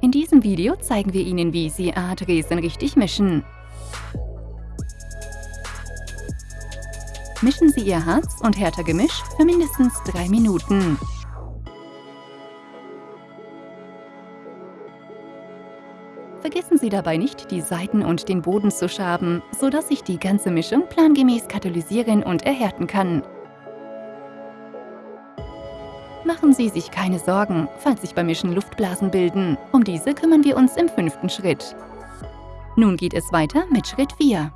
In diesem Video zeigen wir Ihnen, wie Sie Art-Resen richtig mischen. Mischen Sie Ihr Harz- und Härter-Gemisch für mindestens 3 Minuten. Vergessen Sie dabei nicht, die Seiten und den Boden zu schaben, sodass sich die ganze Mischung plangemäß katalysieren und erhärten kann. Machen Sie sich keine Sorgen, falls sich beim Mischen Luftblasen bilden. Um diese kümmern wir uns im fünften Schritt. Nun geht es weiter mit Schritt 4.